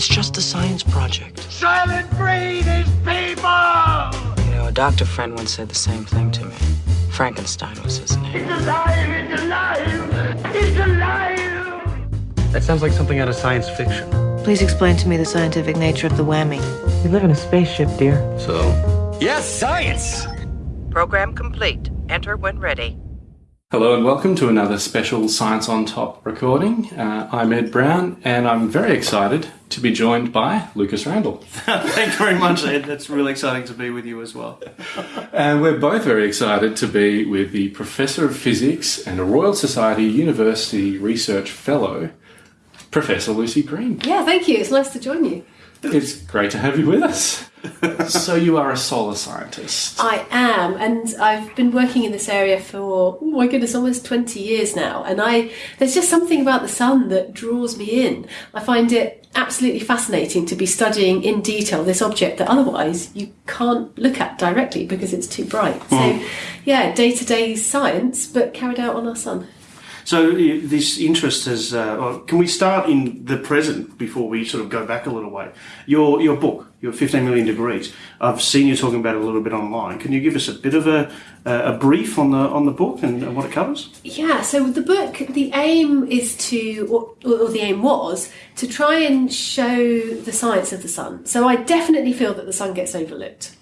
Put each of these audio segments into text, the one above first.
It's just a science project. Soylent Green is people! You know, a doctor friend once said the same thing to me. Frankenstein was his name. It's alive! It's alive! It's alive! That sounds like something out of science fiction. Please explain to me the scientific nature of the whammy. We live in a spaceship, dear. So? Yes, science! Program complete. Enter when ready. Hello and welcome to another special Science on Top recording. Uh, I'm Ed Brown and I'm very excited to be joined by Lucas Randall. Thank you very much, Ed. That's really exciting to be with you as well. And we're both very excited to be with the Professor of Physics and a Royal Society University Research Fellow, Professor Lucy Green. Yeah, thank you. It's nice to join you. It's great to have you with us. so, you are a solar scientist. I am, and I've been working in this area for oh my goodness, almost twenty years now. And I there's just something about the sun that draws me in. I find it absolutely fascinating to be studying in detail this object that otherwise you can't look at directly because it's too bright. So, hmm. yeah, day to day science, but carried out on our sun. So, this interest has. Uh, can we start in the present before we sort of go back a little way? Your your book, your 15 million degrees. I've seen you talking about it a little bit online. Can you give us a bit of a a brief on the on the book and what it covers? Yeah, so the book, the aim is to, or, or the aim was, to try and show the science of the sun. So I definitely feel that the sun gets overlooked.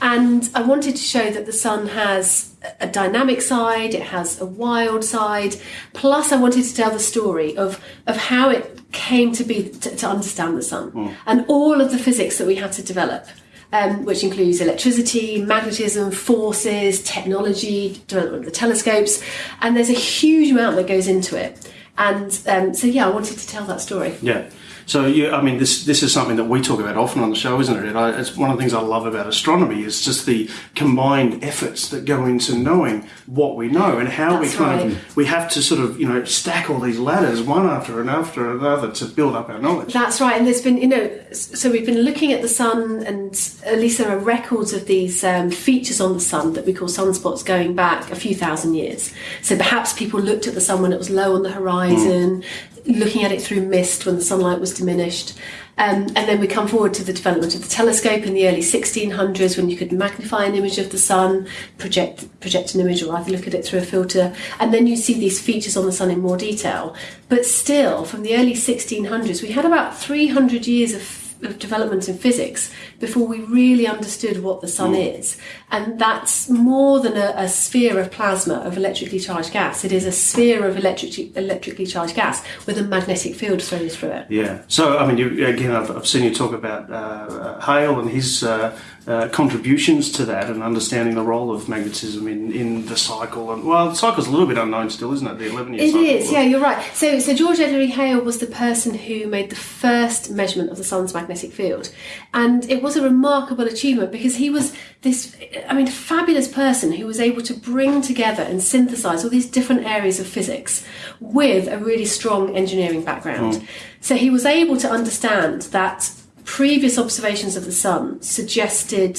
And I wanted to show that the sun has a dynamic side, it has a wild side. Plus, I wanted to tell the story of, of how it came to be to, to understand the sun and all of the physics that we had to develop. Um, which includes electricity, magnetism, forces, technology, development of the telescopes, and there's a huge amount that goes into it. And um, so, yeah, I wanted to tell that story. Yeah. So, yeah, I mean, this this is something that we talk about often on the show, isn't it? It's one of the things I love about astronomy is just the combined efforts that go into knowing what we know and how That's we kind right. of we have to sort of you know stack all these ladders one after and after another to build up our knowledge. That's right, and there's been, you know, so we've been looking at the sun, and at least there are records of these um, features on the sun that we call sunspots going back a few thousand years. So perhaps people looked at the sun when it was low on the horizon, looking at it through mist when the sunlight was diminished. Um, and then we come forward to the development of the telescope in the early 1600s when you could magnify an image of the sun, project project an image, or either look at it through a filter, and then you see these features on the sun in more detail. But still, from the early 1600s, we had about 300 years of of development in physics before we really understood what the sun is. And that's more than a, a sphere of plasma of electrically charged gas. It is a sphere of electric, electrically charged gas with a magnetic field thrown through it. Yeah. So, I mean, you, again, I've, I've seen you talk about uh, uh, Hale and his uh, uh, contributions to that and understanding the role of magnetism in, in the cycle. And Well, the cycle's a little bit unknown still, isn't it? The 11 year It is, yeah, you're right. So, so George Edward Hale was the person who made the first measurement of the sun's magnetic field, and it was a remarkable achievement because he was this, I mean, fabulous person who was able to bring together and synthesize all these different areas of physics with a really strong engineering background. So he was able to understand that previous observations of the sun suggested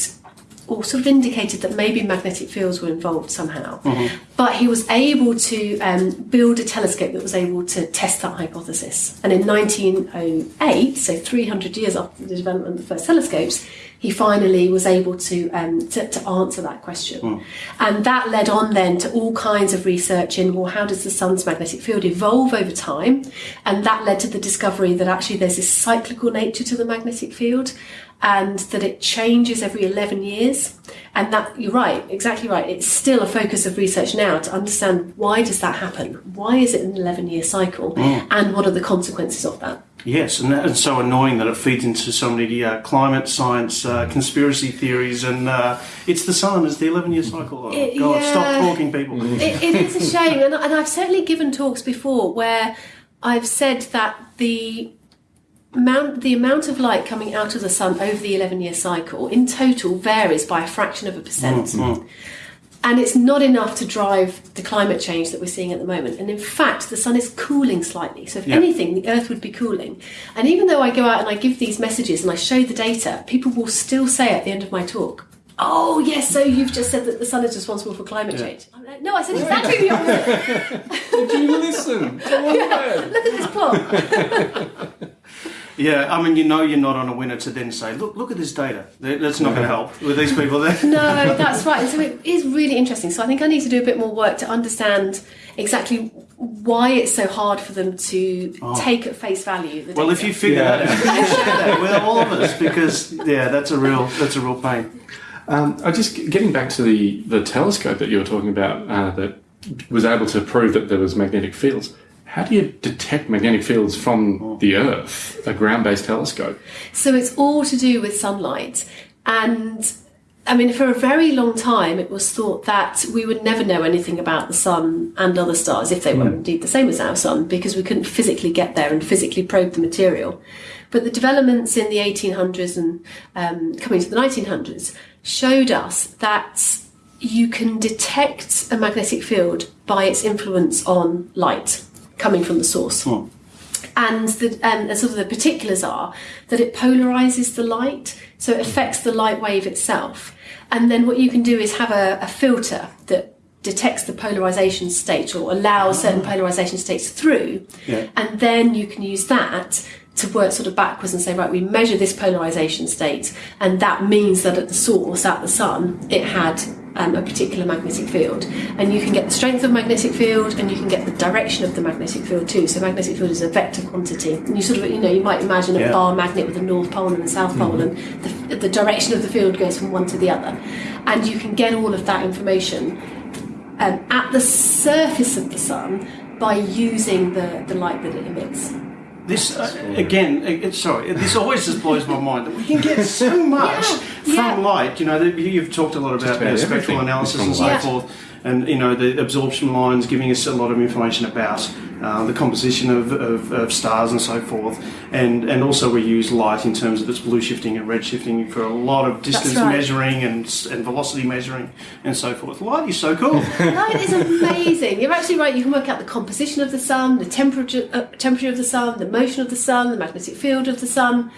or sort of indicated that maybe magnetic fields were involved somehow. But he was able to um, build a telescope that was able to test that hypothesis. And in 1908, so 300 years after the development of the first telescopes, he finally was able to, um, to, to answer that question. And that led on then to all kinds of research in, well, how does the sun's magnetic field evolve over time? And that led to the discovery that actually there's this cyclical nature to the magnetic field and that it changes every 11 years. And that you're right exactly right. It's still a focus of research now to understand why does that happen? Why is it an 11 year cycle and what are the consequences of that Yes, and that is so annoying that it feeds into so many uh, climate science uh, conspiracy theories, and uh, it's the sun, it's the 11 year cycle. Oh, It- God, yeah. stop talking, people. it, it is a shame and, and i've certainly given talks before where i've said that the amount the amount of light coming out of the sun over the 11 year cycle in total varies by a fraction of a percent and it's not enough to drive the climate change that we're seeing at the moment. And in fact, the sun is cooling slightly. So, if Yeah. anything, the Earth would be cooling. And even though I go out and I give these messages and I show the data, people will still say at the end of my talk, Oh, yes, so you've just said that the sun is responsible for climate change. I'm like, no, I said exactly the opposite. Did you listen? Man. Look at this plot. Yeah, I mean, you know, you're not on a winner to then say, look, look at this data. That's not going to help with these people there. No, that's right. And so it is really interesting. So I think I need to do a bit more work to understand exactly why it's so hard for them to take at face value. The Oh. Well, if you figure Yeah. that out, can you share that with all of us because yeah, that's a real that's a real pain. Um, I just getting back to the the telescope that you were talking about uh, that was able to prove that there was magnetic fields. How do you detect magnetic fields from the Earth, a ground-based telescope? So it's all to do with sunlight. And I mean, for a very long time, it was thought that we would never know anything about the sun and other stars if they were indeed the same as our sun, because we couldn't physically get there and physically probe the material. But the developments in the 1800s and um, coming to the 1900s showed us that you can detect a magnetic field by its influence on light coming from the source and the um, sort of the particulars are that it polarizes the light, so it affects the light wave itself. And then what you can do is have a, a filter that detects the polarization state or allows certain polarization states through, Yeah. and then you can use that to work sort of backwards and say, right, we measure this polarization state, and that means that at the source, at the sun, it had um, a particular magnetic field. And you can get the strength of magnetic field, and you can get the direction of the magnetic field too. So magnetic field is a vector quantity, and you sort of, you know, you might imagine a Yeah. bar magnet with a north pole and a south pole, and the, the direction of the field goes from one to the other. And you can get all of that information um, at the surface of the sun by using the, the light that it emits. This uh, again, uh, sorry, this always just blows my mind that we can get so much Yeah, from yeah. light. You know, that you- you've talked a lot about, about you know, spectral analysis and so light. forth, and you know the absorption lines giving us a lot of information about uh, the composition of, of, of stars and so forth, and and also we use light in terms of its blue shifting and red shifting for a lot of distance right. measuring and and velocity measuring and so forth. Light is so cool. Light is amazing. You're actually right. You can work out the composition of the sun, the temperature uh, temperature of the sun, the motion of the sun, the magnetic field of the sun.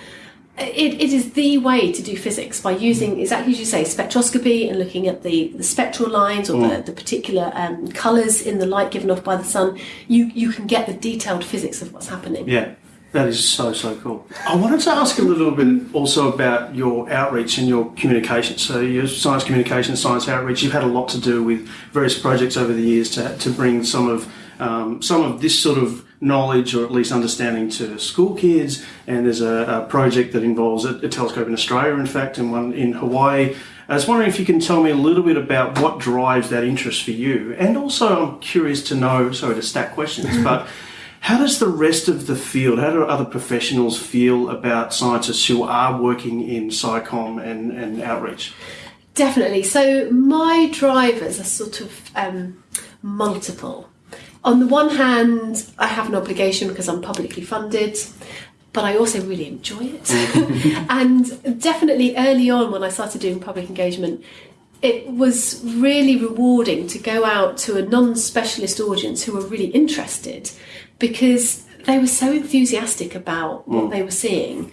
It, it is the way to do physics by using exactly as you say spectroscopy and looking at the, the spectral lines or the, the particular um, colours in the light given off by the sun. You you can get the detailed physics of what's happening. Yeah, that is so so cool. I wanted to ask a little bit also about your outreach and your communication. So your science communication, science outreach. You've had a lot to do with various projects over the years to to bring some of um, some of this sort of knowledge or at least understanding to school kids. And there's a, a project that involves a, a telescope in Australia, in fact, and one in Hawaii. I was wondering if you can tell me a little bit about what drives that interest for you. And also, I'm curious to know, sorry to stack questions, but how does the rest of the field, how do other professionals feel about scientists who are working in SciComm and, and outreach? Definitely. So my drivers are sort of um, multiple. On the one hand, I have an obligation because I'm publicly funded, but I also really enjoy it. Mm. and definitely early on, when I started doing public engagement, it was really rewarding to go out to a non specialist audience who were really interested because they were so enthusiastic about what mm. they were seeing.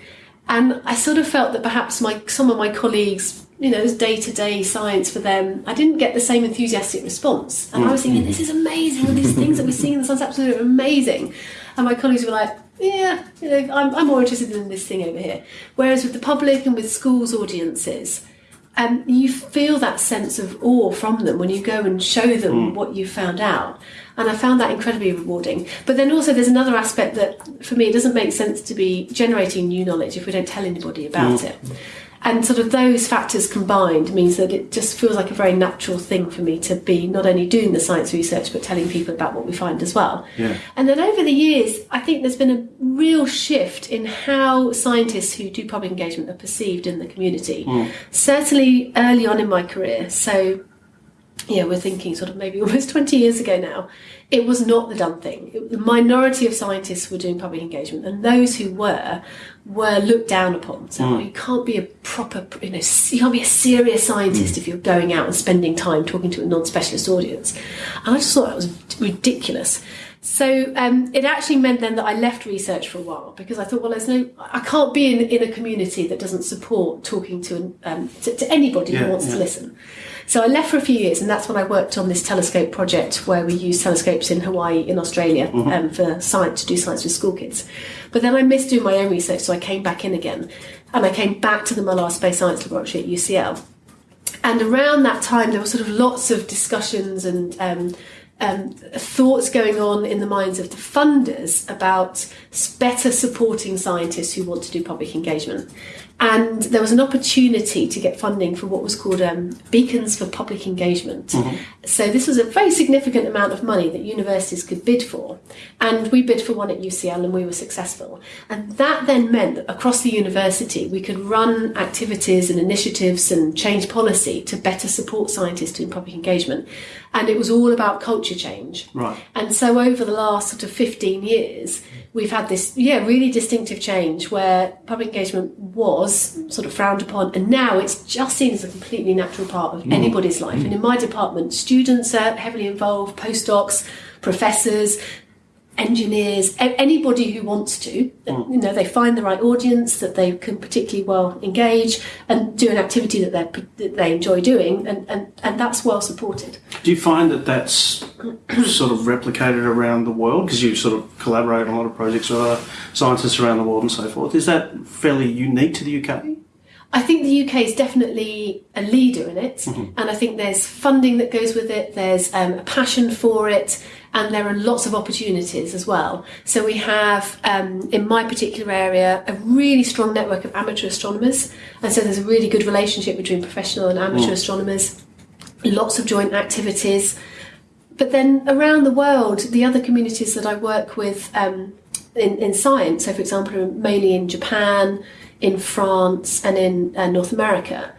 And I sort of felt that perhaps my some of my colleagues, you know, it was day to day science for them. I didn't get the same enthusiastic response, and I was thinking, mm-hmm. "This is amazing! All these things that we're seeing in the sun's absolutely amazing." And my colleagues were like, "Yeah, you know, I'm, I'm more interested in this thing over here." Whereas with the public and with schools audiences, um, you feel that sense of awe from them when you go and show them mm. what you found out. And I found that incredibly rewarding. But then also, there's another aspect that for me, it doesn't make sense to be generating new knowledge if we don't tell anybody about mm. it. And sort of those factors combined means that it just feels like a very natural thing for me to be not only doing the science research but telling people about what we find as well. Yeah. And then over the years, I think there's been a real shift in how scientists who do public engagement are perceived in the community. Mm. Certainly early on in my career, so yeah, we're thinking sort of maybe almost 20 years ago now, it was not the done thing. It- the minority of scientists were doing public engagement, and those who were were looked down upon. So Hmm. you can't be a proper, you know, you can't be a serious scientist if you're going out and spending time talking to a non-specialist audience. And I just thought that was ridiculous. So um, it actually meant then that I left research for a while because I thought, well, there's no, I can't be in, in a community that doesn't support talking to, um, to, to anybody Yeah, who wants yeah. to listen. So I left for a few years, and that's when I worked on this telescope project where we use telescopes in Hawaii, in Australia, um, for science to do science with school kids. But then I missed doing my own research, so I came back in again, and I came back to the Mullard Space Science Laboratory at UCL. And around that time, there were sort of lots of discussions and um, um, thoughts going on in the minds of the funders about better supporting scientists who want to do public engagement. And there was an opportunity to get funding for what was called um, Beacons for Public Engagement. So this was a very significant amount of money that universities could bid for. And we bid for one at UCL and we were successful. And that then meant that across the university we could run activities and initiatives and change policy to better support scientists in public engagement. And it was all about culture change. Right. And so over the last sort of 15 years, we've had this, yeah, really distinctive change where public engagement was sort of frowned upon and now it's just seen as a completely natural part of mm. anybody's life. Mm. And in my department, students are heavily involved, postdocs, professors, engineers, anybody who wants to, you know, they find the right audience that they can particularly well engage and do an activity that, they that they enjoy doing, and, and, and that's well supported. Do you find that that's sort of replicated around the world because you sort of collaborate on a lot of projects with other scientists around the world and so forth? Is that fairly unique to the UK? I think the UK is definitely a leader in it, and I think there's funding that goes with it, there's um, a passion for it, and there are lots of opportunities as well. So we have, um, in my particular area, a really strong network of amateur astronomers, and so there's a really good relationship between professional and amateur astronomers, lots of joint activities. But then around the world, the other communities that I work with um, in, in science, so for example, mainly in Japan, in France, and in uh, North America,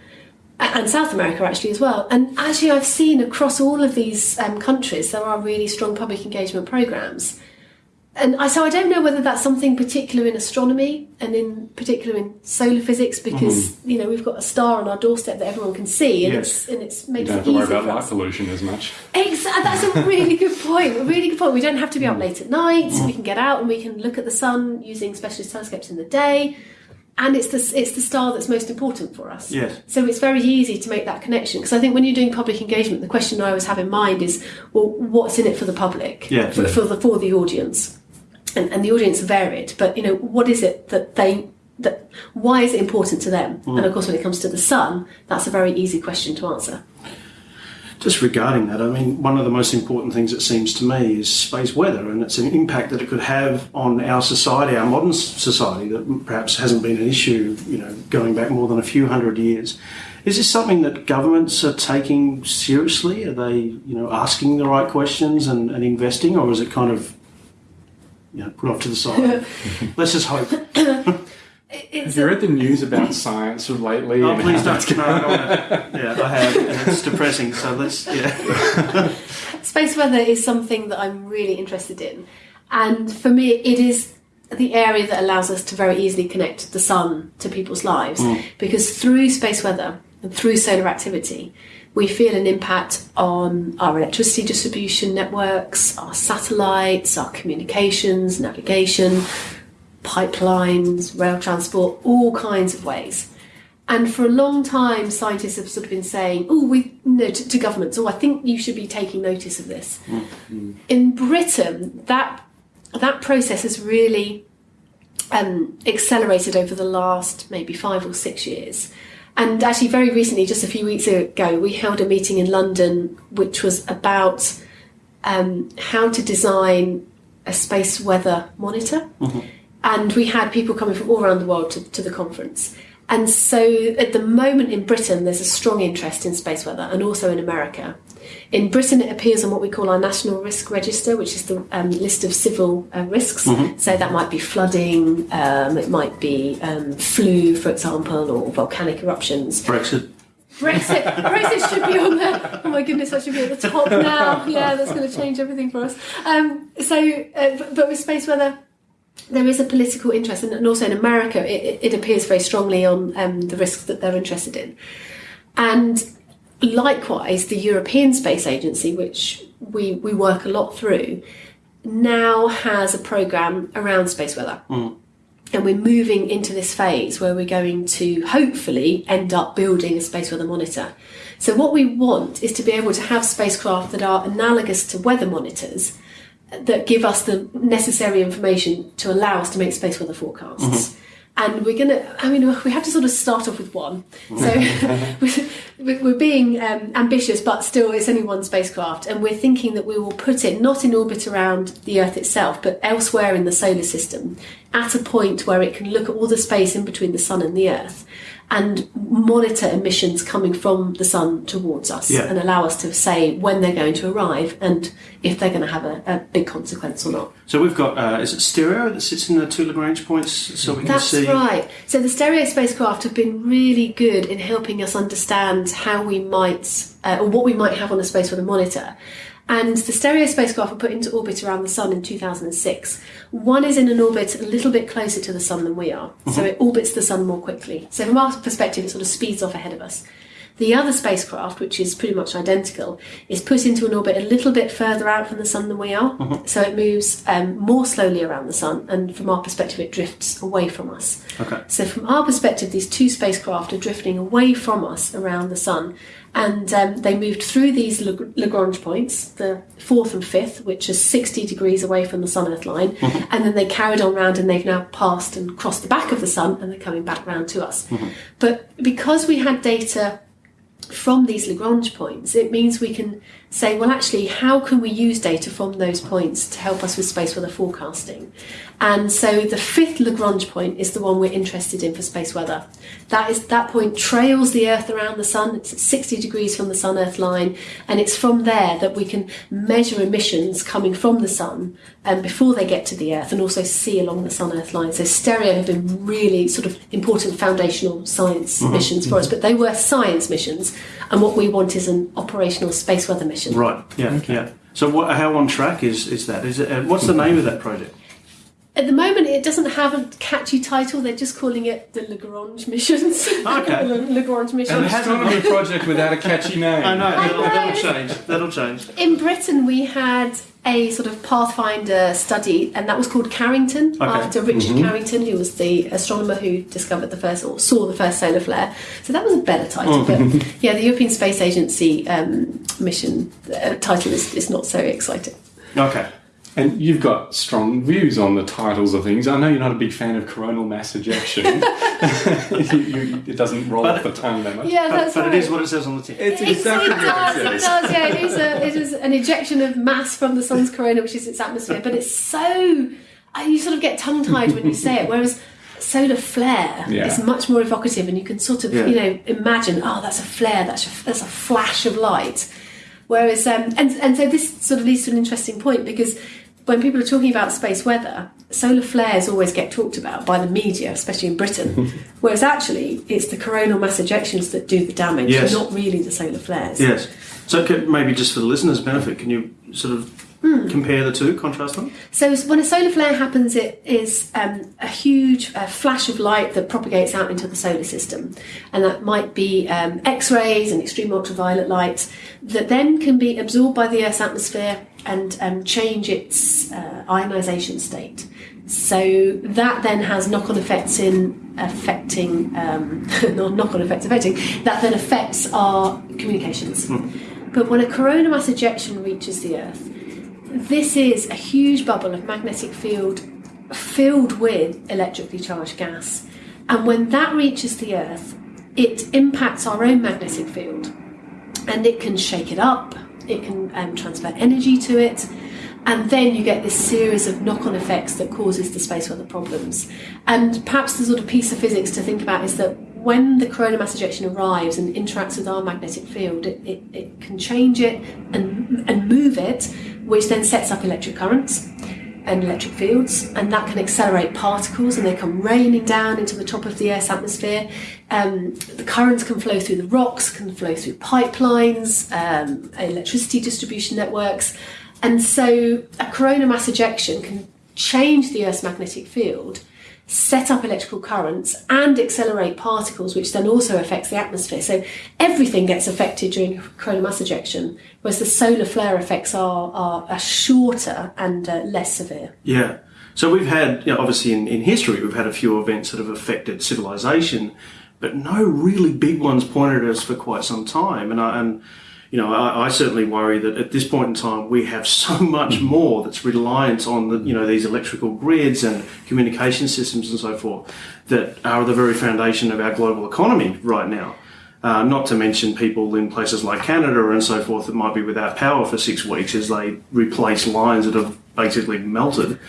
and South America actually as well. And actually, I've seen across all of these um, countries there are really strong public engagement programs. And I, so I don't know whether that's something particular in astronomy and in particular in solar physics because mm-hmm. you know we've got a star on our doorstep that everyone can see and Yes. it's and it's You makes don't it have to worry about light pollution as much. Exactly. That's a really good point. A really good point. We don't have to be up mm. late at night. We mm. can get out and we can look at the sun using specialist telescopes in the day. And it's the it's the star that's most important for us. Yes. So it's very easy to make that connection because I think when you're doing public engagement, the question I always have in mind is, well, what's in it for the public? Yeah. For, for the for the audience, and and the audience varied. But you know, what is it that they that why is it important to them? And mm. of course, when it comes to the sun, that's a very easy question to answer. Just regarding that, I mean, one of the most important things it seems to me is space weather and its an impact that it could have on our society, our modern society, that perhaps hasn't been an issue, you know, going back more than a few hundred years. Is this something that governments are taking seriously? Are they, you know, asking the right questions and, and investing, or is it kind of, you know, put off to the side? Let's just hope. It's Have you read the news about science of lately? Oh, please don't. No, I don't yeah, I have, and it's depressing. So let's, yeah. Space weather is something that I'm really interested in. And for me, it is the area that allows us to very easily connect the sun to people's lives. Hmm. Because through space weather and through solar activity, we feel an impact on our electricity distribution networks, our satellites, our communications, navigation, pipelines, rail transport, all kinds of ways. And for a long time, scientists have sort of been saying, "Oh, we know to, to governments, oh, I think you should be taking notice of this." In Britain, that that process has really um, accelerated over the last maybe five or six years. And actually, very recently, just a few weeks ago, we held a meeting in London which was about um, how to design a space weather monitor. And we had people coming from all around the world to, to the conference. And so at the moment in Britain, there's a strong interest in space weather and also in America. In Britain, it appears on what we call our National Risk Register, which is the um, list of civil uh, risks. So that might be flooding, um, it might be um, flu, for example, or volcanic eruptions. Brexit. Brexit, Brexit should be on there. Oh my goodness, that should be at the top now. Yeah, that's going to change everything for us. Um, so, uh, but, but with space weather, there is a political interest, and, also in America, it, it, it appears very strongly on um, the risks that they're interested in. And likewise, the European Space Agency, which we, we work a lot through, now has a program around space weather. and we're moving into this phase where we're going to hopefully end up building a space weather monitor. So what we want is to be able to have spacecraft that are analogous to weather monitors that give us the necessary information to allow us to make space weather forecasts. And we're going to, I mean, we have to sort of start off with one. So we're we're being um, ambitious, but still, it's only one spacecraft. And we're thinking that we will put it not in orbit around the Earth itself, but elsewhere in the solar system at a point where it can look at all the space in between the Sun and the Earth and monitor emissions coming from the sun towards us Yeah. and allow us to say when they're going to arrive and if they're going to have a, a big consequence or not. So we've got uh, is it stereo that sits in the two Lagrange points, so we can That's see. That's right. So the stereo spacecraft have been really good in helping us understand how we might, uh, or what we might have on a space weather monitor. And the stereo spacecraft were put into orbit around the Sun in 2006. One is in an orbit a little bit closer to the Sun than we are, so it orbits the Sun more quickly. So from our perspective, it sort of speeds off ahead of us. The other spacecraft, which is pretty much identical, is put into an orbit a little bit further out from the Sun than we are. So it moves um, more slowly around the Sun, and from our perspective, it drifts away from us. Okay. So from our perspective, these two spacecraft are drifting away from us around the Sun. And um, they moved through these Lagrange points, the fourth and fifth, which are 60 degrees away from the Sun Earth line. And then they carried on round and they've now passed and crossed the back of the Sun and they're coming back round to us. But because we had data from these Lagrange points, it means we can say, well, actually, how can we use data from those points to help us with space weather forecasting? And so the fifth Lagrange point is the one we're interested in for space weather. That is that point trails the Earth around the Sun. It's at 60 degrees from the Sun Earth line, and it's from there that we can measure emissions coming from the Sun um, before they get to the Earth, and also see along the Sun Earth line. So stereo have been really sort of important foundational science missions for us, but they were science missions, and what we want is an operational space weather mission. Right. Yeah. Yeah. So what, how on track is is that? Is it? Uh, what's the name of that project? At the moment, it doesn't have a catchy title. They're just calling it the Lagrange missions. Okay. La- Lagrange missions. And Astronomy project without a catchy name. I know that'll, know. that'll change. That'll change. In Britain, we had a sort of Pathfinder study, and that was called Carrington, after Richard Carrington, who was the astronomer who discovered the first or saw the first solar flare. So that was a better title. But yeah, the European Space Agency um, mission uh, title is, is not so exciting. Okay. And you've got strong views on the titles of things. I know you're not a big fan of coronal mass ejection. You- you- it doesn't roll But- off the tongue that much. Yeah, But, that's but right. it is what it says on the tin. It's It, exactly it what does, it it says. does, yeah. It is, a, it is an ejection of mass from the sun's corona, which is its atmosphere, but it's so. uh, You sort of get tongue tied when you say it, whereas solar flare Yeah. is much more evocative and you can sort of, Yeah. you know, imagine, oh, that's a flare, that's a, that's a flash of light. Whereas, um, and, and so this sort of leads to an interesting point because when people are talking about space weather, solar flares always get talked about by the media, especially in Britain. Whereas actually, it's the coronal mass ejections that do the damage, Yes. not really the solar flares. Yes. So can, maybe just for the listeners' benefit, can you sort of compare the two, contrast them? So when a solar flare happens, it is um, a huge uh, flash of light that propagates out into the solar system, and that might be um, X-rays and extreme ultraviolet light that then can be absorbed by the Earth's atmosphere and um, change its uh, ionisation state. So that then has knock-on effects in affecting, um, not knock-on effects affecting, that then affects our communications. But when a coronal mass ejection reaches the Earth, this is a huge bubble of magnetic field filled with electrically charged gas. And when that reaches the Earth, it impacts our own magnetic field and it can shake it up, it can um, transfer energy to it, and then you get this series of knock on effects that causes the space weather problems. And perhaps the sort of piece of physics to think about is that when the coronal mass ejection arrives and interacts with our magnetic field, it, it, it can change it and, and move it, which then sets up electric currents and electric fields, and that can accelerate particles and they come raining down into the top of the Earth's atmosphere. Um, the currents can flow through the rocks, can flow through pipelines, um, electricity distribution networks, and so a coronal mass ejection can change the Earth's magnetic field. Set up electrical currents and accelerate particles, which then also affects the atmosphere. So everything gets affected during coronal mass ejection, whereas the solar flare effects are, are, are shorter and uh, less severe. Yeah. So we've had, you know, obviously in, in history, we've had a few events that have affected civilization, but no really big ones pointed at us for quite some time. And I, and you know, I, I certainly worry that at this point in time we have so much more that's reliant on the, you know, these electrical grids and communication systems and so forth that are the very foundation of our global economy right now. Uh, not to mention people in places like Canada and so forth that might be without power for six weeks as they replace lines that have basically melted.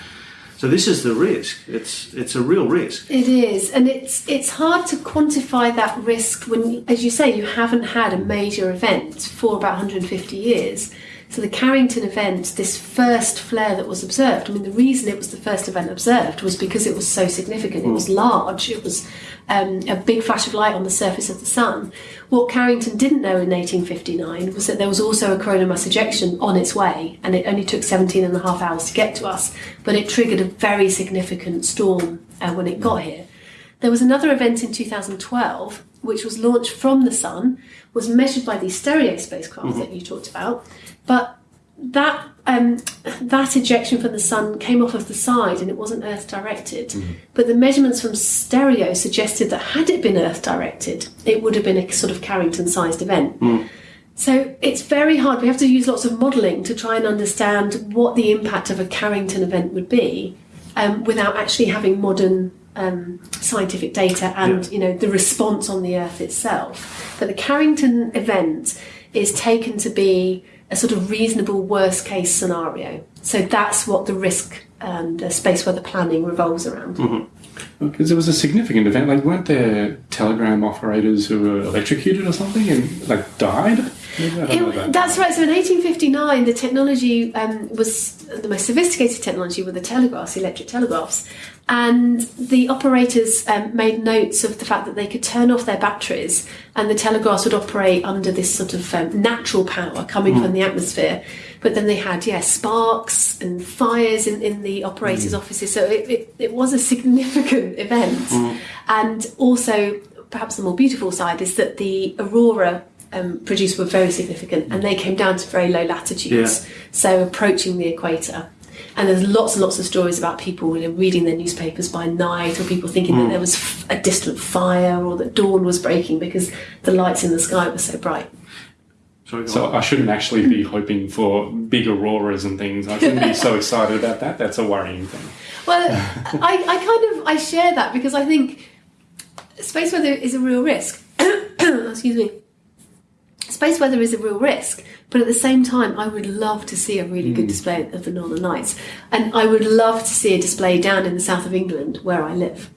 So this is the risk. It's it's a real risk. It is, and it's it's hard to quantify that risk when, as you say, you haven't had a major event for about 150 years. So the Carrington event, this first flare that was observed, I mean, the reason it was the first event observed was because it was so significant. It was large. It was um, a big flash of light on the surface of the sun. What Carrington didn't know in 1859 was that there was also a coronal mass ejection on its way, and it only took 17 and a half hours to get to us, but it triggered a very significant storm uh, when it got here. There was another event in 2012 which was launched from the sun, was measured by these stereo spacecraft that you talked about, but that um, that ejection from the sun came off of the side and it wasn't Earth directed. But the measurements from stereo suggested that had it been Earth directed, it would have been a sort of Carrington sized event. So it's very hard. We have to use lots of modelling to try and understand what the impact of a Carrington event would be um, without actually having modern um, scientific data and you know the response on the Earth itself. But the Carrington event is taken to be a sort of reasonable worst case scenario. So that's what the risk and uh, space weather planning revolves around. Because it was a significant event. Like, weren't there telegram operators who were electrocuted or something and like died? Maybe I don't know It- that's right. So in 1859, the technology um, was the most sophisticated technology were the telegraphs, electric telegraphs, and the operators um, made notes of the fact that they could turn off their batteries, and the telegraphs would operate under this sort of um, natural power coming from the atmosphere. But then they had, yeah, sparks and fires in, in the operators' offices. So it, it, it was a significant event. And also, perhaps the more beautiful side is that the aurora um, produced were very significant and they came down to very low latitudes, Yeah. so approaching the equator. And there's lots and lots of stories about people you know, reading their newspapers by night, or people thinking that there was f- a distant fire, or that dawn was breaking because the lights in the sky were so bright. Sorry, So. I shouldn't actually be hoping for big auroras and things. I shouldn't be so excited about that. That's a worrying thing. Well, I, I kind of I share that because I think space weather is a real risk. Excuse me. Space weather is a real risk, but at the same time, I would love to see a really good display of the Northern Lights, and I would love to see a display down in the south of England where I live.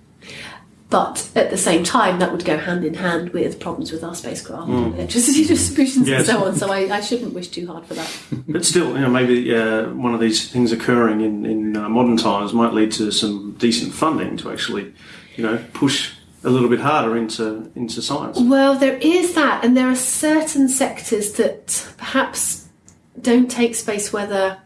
But at the same time, that would go hand in hand with problems with our spacecraft, and electricity distributions, Yes. and so on. So I, I shouldn't wish too hard for that. But still, you know, maybe uh, one of these things occurring in, in uh, modern times might lead to some decent funding to actually, you know, push a little bit harder into into science. Well, there is that, and there are certain sectors that perhaps don't take space weather.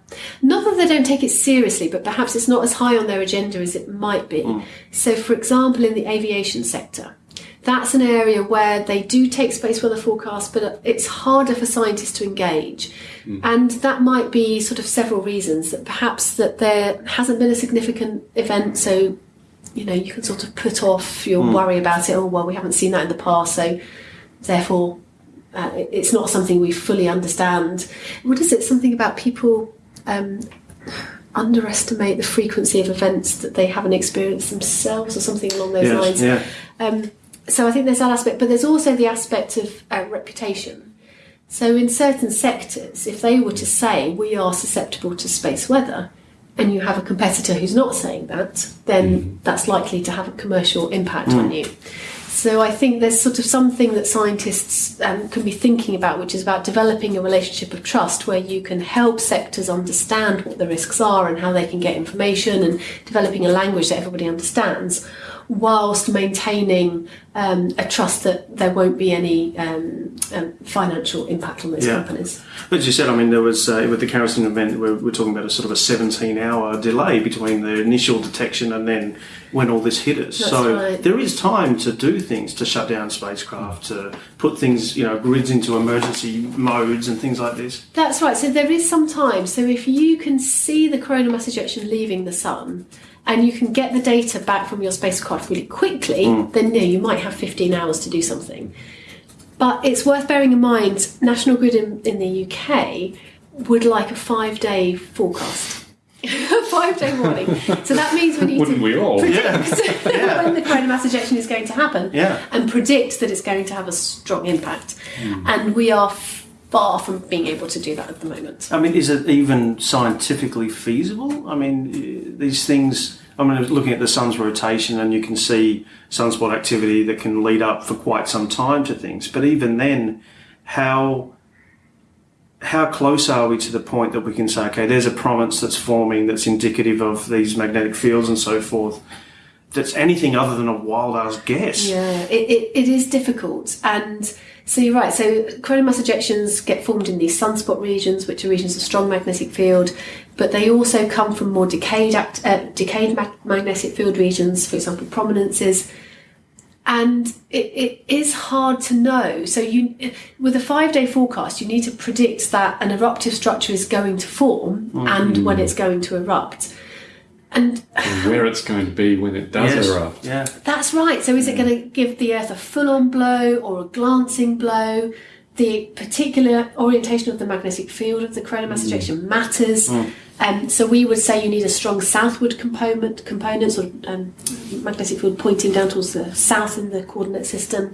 Not that they don't take it seriously, but perhaps it's not as high on their agenda as it might be. Mm. So, for example, in the aviation sector, that's an area where they do take space weather forecasts, but it's harder for scientists to engage. Mm. And that might be sort of several reasons. That perhaps that there hasn't been a significant event, so you know you can sort of put off your worry about it. Oh well, we haven't seen that in the past, so therefore uh, it's not something we fully understand. What is it? Something about people um, underestimate the frequency of events that they haven't experienced themselves, or something along those Yes, lines. yeah. Um, so I think there's that aspect, but there's also the aspect of uh, reputation. So in certain sectors, if they were to say we are susceptible to space weather, and you have a competitor who's not saying that, then hmm. that's likely to have a commercial impact on hmm. you. So I think there's sort of something that scientists um, can be thinking about, which is about developing a relationship of trust where you can help sectors understand what the risks are and how they can get information, and developing a language that everybody understands, whilst maintaining um, a trust that there won't be any um, um, financial impact on those Yeah. companies. But as you said, I mean, there was uh, with the Carrington event, we're, we're talking about a sort of a 17-hour delay between the initial detection and then when all this hit us. That's so right. there is time to do things, to shut down spacecraft, to put things, you know, grids into emergency modes and things like this. That's right. So there is some time. So if you can see the coronal mass ejection leaving the sun, and you can get the data back from your spacecraft really quickly, hmm. then yeah, you might have 15 hours to do something. But it's worth bearing in mind, National Grid in, in the UK would like a five day forecast. A five day warning. So that means we need Wouldn't to we all? predict when the coronal mass ejection is going to happen Yeah. and predict that it's going to have a strong impact. And we are far from being able to do that at the moment. I mean, is it even scientifically feasible? I mean, eh, these things. I mean, looking at the sun's rotation, and you can see sunspot activity that can lead up for quite some time to things. But even then, how how close are we to the point that we can say, okay, there's a prominence that's forming that's indicative of these magnetic fields and so forth? That's anything other than a wild ass guess. Yeah, it, it, it is difficult. And so you're right. So coronal mass ejections get formed in these sunspot regions, which are regions of strong magnetic field, but they also come from more decayed, act, uh, decayed mag- magnetic field regions, for example, prominences. And it, it is hard to know. So you, with a five-day forecast, you need to predict that an eruptive structure is going to form mm. and when mm. it's going to erupt. And And where it's going to be when it does Yes. erupt. Yeah. that's right. So is it mm. going to give the Earth a full-on blow or a glancing blow? The particular orientation of the magnetic field of the coronal mass ejection matters. Um, so we would say you need a strong southward component, component sort of um, magnetic field pointing down towards the south in the coordinate system,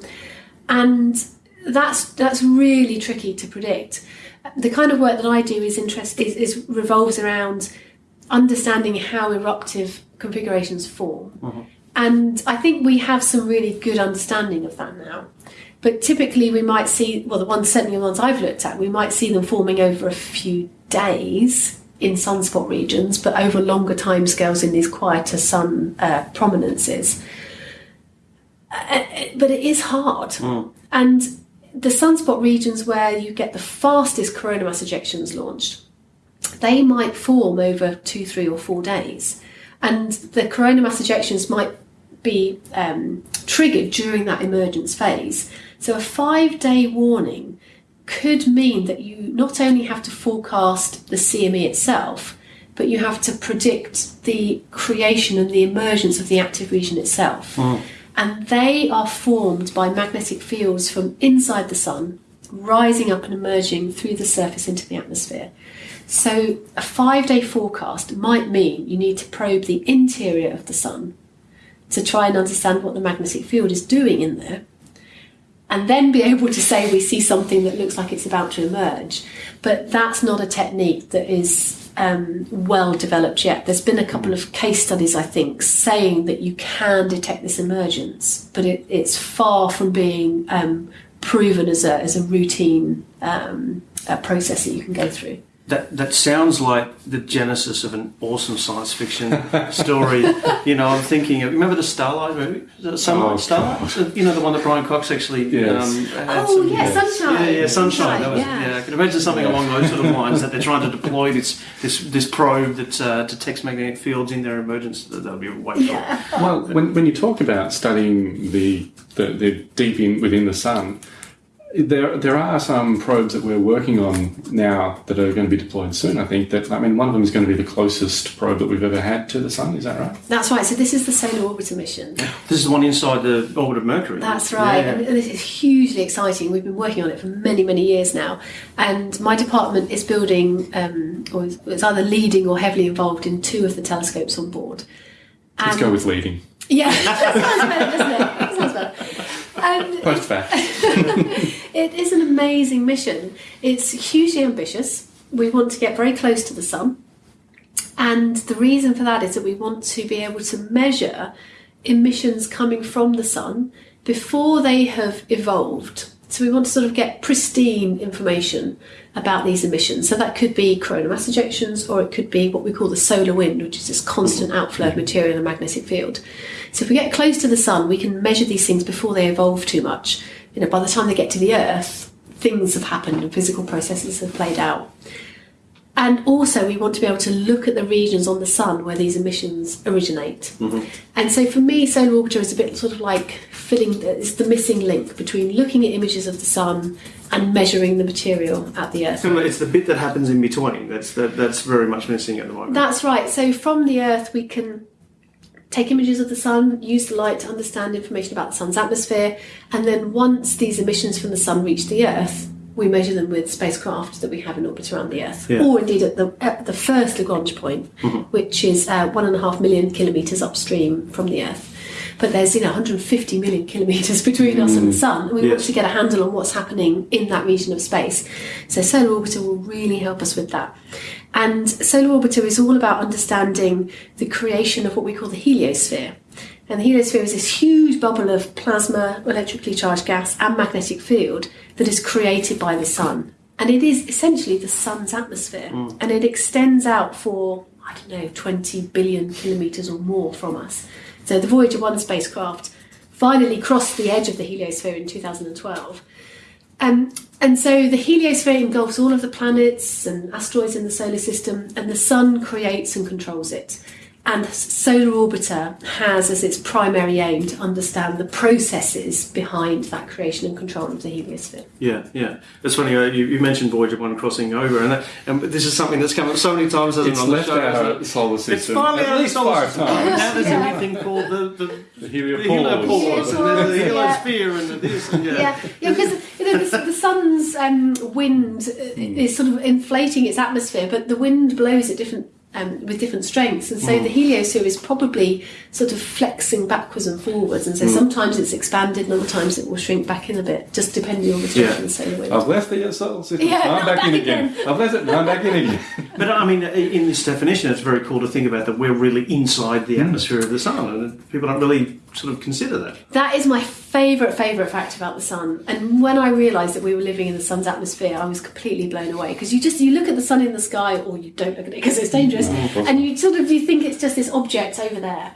and that's that's really tricky to predict. The kind of work that I do is interest is, is revolves around understanding how eruptive configurations form. And I think we have some really good understanding of that now. But typically, we might see, well, the ones, certainly the ones I've looked at, we might see them forming over a few days in sunspot regions, but over longer timescales in these quieter sun uh, prominences. Uh, but it is hard. And the sunspot regions where you get the fastest coronal mass ejections launched, they might form over two, three, or four days. And the coronal mass ejections might be um, triggered during that emergence phase. So a five day warning could mean that you not only have to forecast the CME itself, but you have to predict the creation and the emergence of the active region itself. Mm. And they are formed by magnetic fields from inside the sun, rising up and emerging through the surface into the atmosphere. So, a five day forecast might mean you need to probe the interior of the sun to try and understand what the magnetic field is doing in there, and then be able to say we see something that looks like it's about to emerge. But that's not a technique that is um, well developed yet. There's been a couple of case studies, I think, saying that you can detect this emergence, but it, it's far from being um, proven as a, as a routine um, uh, process that you can go through. That that sounds like the genesis of an awesome science fiction story. you know, I'm thinking of remember the Starlight movie? Is it Sunlight Oh, Starlight? You know the one that Brian Cox actually Yes. um, had Oh, some- yeah, Sunshine. Yeah, yeah, Sunshine. That was, Yeah. yeah. I can imagine something along those sort of lines that they're trying to deploy this this this probe that uh, detects magnetic fields in their emergence. That would be way cool. Yeah. Well, when, when you talk about studying the, the, the deep in within the sun, there there are some probes that we're working on now that are going to be deployed soon. I think that I mean one of them is going to be the closest probe that we've ever had to the sun. Is that right? That's right. So this is the Solar Orbiter mission. This is the one inside the orbit of Mercury. That's right. Yeah. And this is hugely exciting. We've been working on it for many, many years now. And my department is building, um, or is is either leading or heavily involved in two of the telescopes on board. Let's go with leading. Yeah, that sounds better, doesn't it? That sounds better. And Post fact. it is an amazing mission. It's hugely ambitious. We want to get very close to the sun. And the reason for that is that we want to be able to measure emissions coming from the sun before they have evolved. So we want to sort of get pristine information about these emissions. So that could be coronal mass ejections, or it could be what we call the solar wind, which is this constant outflow of material in a magnetic field. So if we get close to the sun, we can measure these things before they evolve too much. You know, by the time they get to the Earth, things have happened and physical processes have played out. And also, we want to be able to look at the regions on the sun where these emissions originate. Mm-hmm. And so, for me, Solar Orbiter is a bit sort of like filling, it's the missing link between looking at images of the sun and measuring the material at the Earth. So It's the bit that happens in between. That's that, that's very much missing at the moment. That's right. So from the Earth, we can take images of the sun, use the light to understand information about the sun's atmosphere, and then once these emissions from the sun reach the Earth, we measure them with spacecraft that we have in orbit around the Earth, Yeah. or indeed at the at the first Lagrange point, which is uh, one and a half million kilometers upstream from the Earth. But there's you know 150 million kilometers between us and the mm. sun, and we want to get a handle on what's happening in that region of space. So Solar Orbiter will really help us with that. And Solar Orbiter is all about understanding the creation of what we call the heliosphere. And the heliosphere is this huge bubble of plasma, electrically charged gas, and magnetic field that is created by the sun. And it is essentially the sun's atmosphere. Mm. And it extends out for, I don't know, 20 billion kilometres or more from us. So the Voyager 1 spacecraft finally crossed the edge of the heliosphere in 2012. Um, and so the heliosphere engulfs all of the planets and asteroids in the solar system, and the sun creates and controls it. And Solar Orbiter has as its primary aim to understand the processes behind that creation and control of the heliosphere. Yeah, yeah. It's funny, uh, you, you mentioned Voyager 1 crossing over, and, that, and this is something that's come up so many times, hasn't It's it, on the left show, hasn't our it? solar It's finally at out of least the solar five system. times. Now there's Yeah. anything called the, the, The the heliopause. heliopause, and then the Yeah. heliosphere, and the this, and yeah. yeah, yeah, because you know the, the sun's um, wind uh, is sort of inflating its atmosphere, but the wind blows at different um, with different strengths, and so mm. the heliosphere is probably sort of flexing backwards and forwards, and so mm. sometimes it's expanded, and other times it will shrink back in a bit, just depending on the strength Yeah. of the solar wind. I've left the solar system. Yeah, I'm not back, in again. again. I've left it. and I'm back in again. But I mean, in this definition, it's very cool to think about that we're really inside the mm. atmosphere of the sun, and people don't really sort of consider that. That is my favourite, favourite fact about the sun. And when I realised that we were living in the sun's atmosphere, I was completely blown away. Because you just you look at the sun in the sky, or you don't look at it because it's dangerous, mm, and you sort of you think it's just this object over there.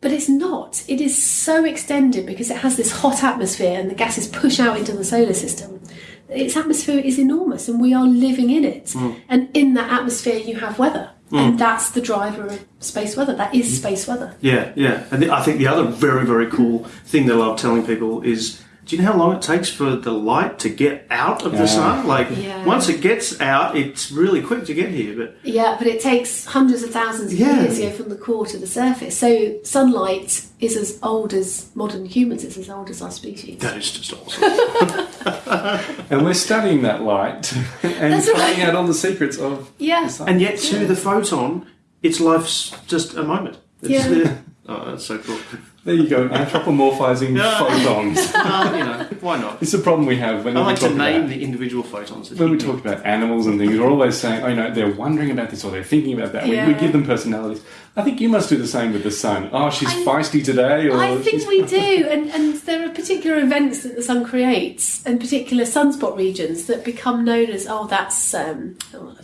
But it's not. It is so extended because it has this hot atmosphere and the gases push out into the solar system. Its atmosphere is enormous and we are living in it. Mm. And in that atmosphere, you have weather. Mm. And that's the driver of space weather. That is mm. space weather. Yeah, yeah. And the, I think the other very, very cool thing that I love telling people is do you know how long it takes for the light to get out of the sun? Like, Yeah. once it gets out, it's really quick to get here. But Yeah, but it takes hundreds of thousands of Yeah. years to go from the core to the surface. So sunlight is as old as modern humans. It's as old as our species. that is just awesome. and we're studying that light and That's right. finding out all the secrets of Yeah. the sun. and yet, to the photon, its life's just a moment. It's, Yeah. Oh, that's so cool. There you go, anthropomorphizing Yeah. photons. Uh, you know, why not? It's a problem we have when I we like talk to name about the individual photons. when we hit me. talk about animals and things. We're always saying, "Oh, you know, they're wondering about this or they're thinking about that." We, we give them personalities. I think you must do the same with the sun. Oh, she's I- feisty today, or I think she's- we do, and, and there are particular events that the sun creates, and particular sunspot regions that become known as oh, that's um, oh,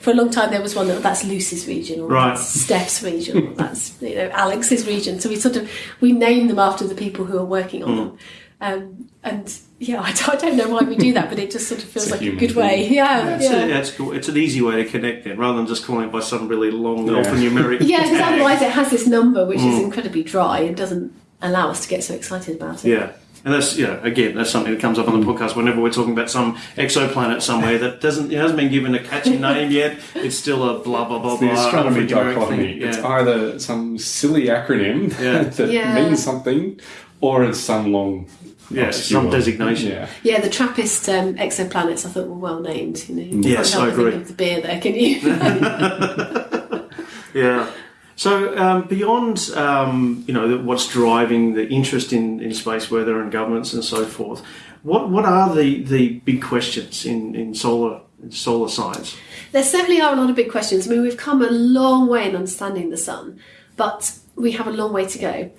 for a long time there was one that that's Lucy's region, or Right. that's Steph's region, or that's you know Alex's region. So we sort of we name them after the people who are working on them, um, and yeah, I don't, I don't know why we do that, but it just sort of feels It's a like a human good way. thing. Yeah, It's, yeah. a, yeah, it's cool. It's an easy way to connect then, rather than just calling it by some really long Yeah. alphanumeric. Yeah, because otherwise it has this number which is mm. incredibly dry and doesn't allow us to get so excited about it. Yeah. And that's you know again that's something that comes up on the mm. podcast whenever we're talking about some exoplanet somewhere that doesn't it hasn't been given a catchy name yet. It's still a blah blah blah the blah. astronomy alphanumeric dichotomy. thing. It's either some silly acronym Yeah. that Yeah. means something, or it's some long, Yeah, obscure- some designation. Yeah. Yeah, the Trappist um, exoplanets I thought were well named. You know, you Yes, can't I help but think agree. Of the beer there, can you? Yeah. So um, beyond um, you know the- what's driving the interest in, in space weather and governments and so forth, what what are the, the big questions in, in solar in solar science? there certainly are a lot of big questions. I mean, we've come a long way in understanding the sun, but we have a long way to go.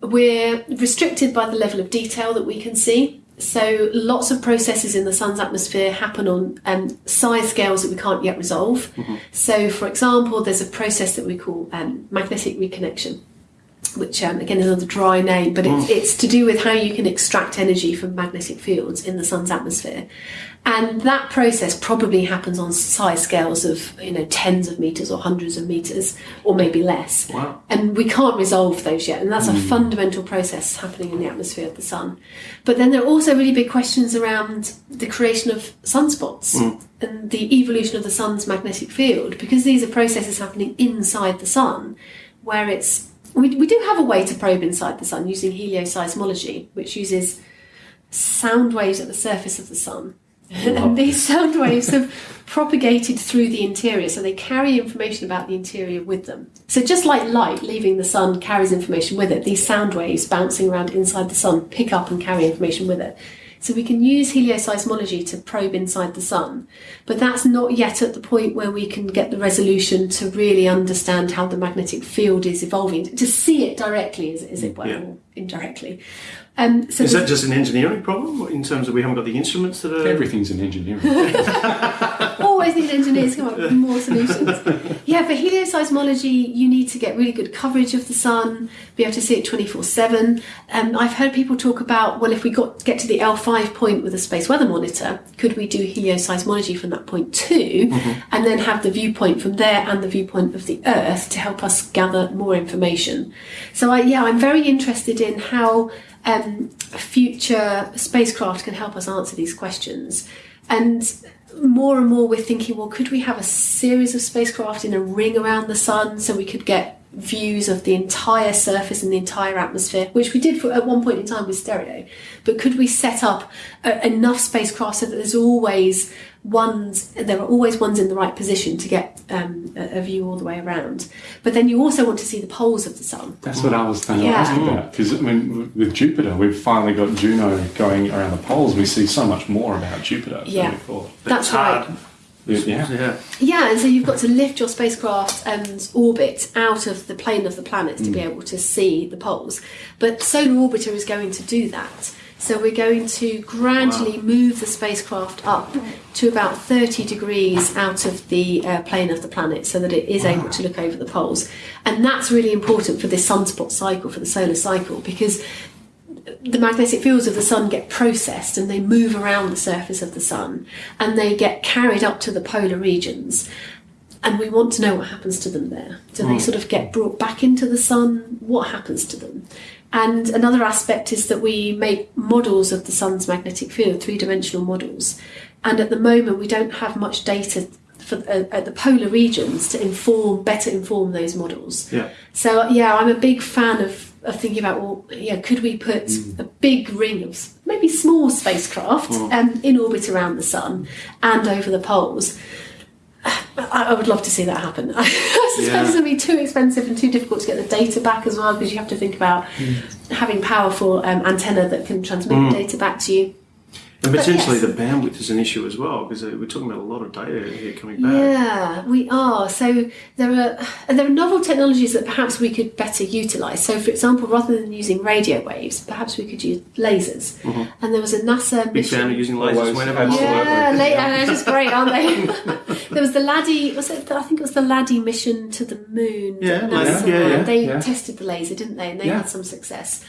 We're restricted by the level of detail that we can see. So, lots of processes in the sun's atmosphere happen on um, size scales that we can't yet resolve. So, for example, there's a process that we call um, magnetic reconnection. Which um, again is another dry name, but it's, mm. it's to do with how you can extract energy from magnetic fields in the sun's atmosphere. And that process probably happens on size scales of you know tens of meters or hundreds of meters, or maybe less. Wow. And we can't resolve those yet, and that's a mm. fundamental process happening in the atmosphere of the sun. But then there are also really big questions around the creation of sunspots mm. and the evolution of the sun's magnetic field, because these are processes happening inside the sun, where it's we, we do have a way to probe inside the sun using helioseismology, which uses sound waves at the surface of the sun. and these sound waves have propagated through the interior, so they carry information about the interior with them. So, just like light leaving the sun carries information with it, these sound waves bouncing around inside the sun pick up and carry information with it. So, we can use helioseismology to probe inside the sun, but that's not yet at the point where we can get the resolution to really understand how the magnetic field is evolving, to see it directly, as, as it were, Yeah. or indirectly. Um, so Is that just an engineering problem in terms of we haven't got the instruments that are? Everything's an engineering. always need engineers to come up with more solutions. Yeah, for helioseismology, you need to get really good coverage of the sun, be able to see it 24 7. Um, I've heard people talk about, well, if we got get to the L5 point with a space weather monitor, could we do helioseismology from that point too, and then have the viewpoint from there and the viewpoint of the Earth to help us gather more information? So, I, yeah, I'm very interested in how um, future spacecraft can help us answer these questions. And more and more we're thinking, well, could we have a series of spacecraft in a ring around the sun so we could get views of the entire surface and the entire atmosphere, which we did for, at one point in time with STEREO. But could we set up uh, enough spacecraft so that there's always ones, there are always ones in the right position to get um, a, a view all the way around? But then you also want to see the poles of the sun. That's what I was thinking Yeah. about. Because I mean, with Jupiter, we've finally got Juno going around the poles. We see so much more about Jupiter Yeah. we thought. That's hard. right. Yeah. Yeah. Yeah, and so you've got to lift your spacecraft and orbit out of the plane of the planets to be able to see the poles. But Solar Orbiter is going to do that. So we're going to gradually move the spacecraft up to about 30 degrees out of the uh, plane of the planet so that it is able to look over the poles. And that's really important for this sunspot cycle, for the solar cycle, because the magnetic fields of the sun get processed and they move around the surface of the sun and they get carried up to the polar regions. And we want to know what happens to them there. Do they sort of get brought back into the sun? What happens to them and another aspect is that we make models of the sun's magnetic field three-dimensional models and at the moment we don't have much data for, uh, at the polar regions to inform better inform those models Yeah. so yeah, I'm a big fan of, of thinking about well, yeah, could we put a big ring of maybe small spacecraft um, in orbit around the sun and over the poles? I, I would love to see that happen. I suppose Yeah. it's going to be too expensive and too difficult to get the data back as well because you have to think about having powerful um, antenna that can transmit the data back to you. And potentially yes. the bandwidth is an issue as well because uh, we're talking about a lot of data here coming back. Yeah, we are. So there are there are novel technologies that perhaps we could better utilise. So, for example, rather than using radio waves, perhaps we could use lasers. And there was a NASA Mm-hmm. Big mission. fan of using lasers Always, whenever absolutely. possible. Yeah, la- and they're just great, aren't they? there was the LADEE. Was it? I think it was the LADEE mission to the moon. Yeah, NASA yeah, had. yeah, They yeah. tested the laser, didn't they? And they Yeah. had some success.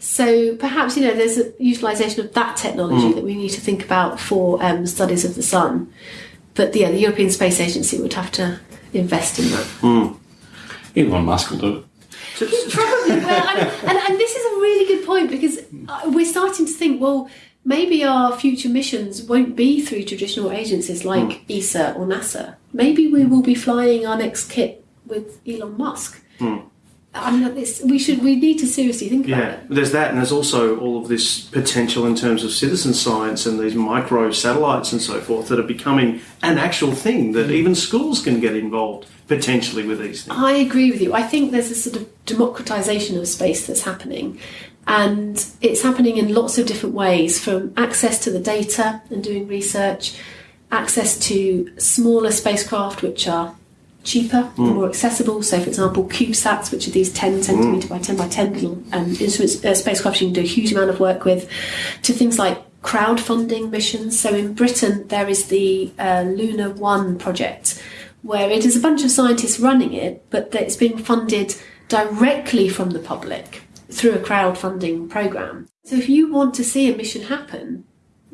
So perhaps you know there's a utilisation of that technology Mm. that we need to think about for um, studies of the sun. But yeah, the European Space Agency would have to invest in that. Elon Musk will do it. Probably. Well, and, and, and this is a really good point because uh, we're starting to think, well, maybe our future missions won't be through traditional agencies like ESA or NASA. Maybe we will be flying our next kit with Elon Musk. I mean, this, we should we need to seriously think about Yeah, it. there's that, and there's also all of this potential in terms of citizen science and these micro satellites and so forth that are becoming an actual thing that mm. even schools can get involved potentially with these things. I agree with you. I think there's a sort of democratization of space that's happening. And it's happening in lots of different ways from access to the data and doing research, access to smaller spacecraft which are cheaper and more accessible. So, for example, CubeSats, which are these 10 centimetre by 10 by 10 little um, instruments, uh, spacecraft you can do a huge amount of work with, to things like crowdfunding missions. So, in Britain, there is the uh, Luna One project, where it is a bunch of scientists running it, but that it's being funded directly from the public through a crowdfunding program. So, if you want to see a mission happen,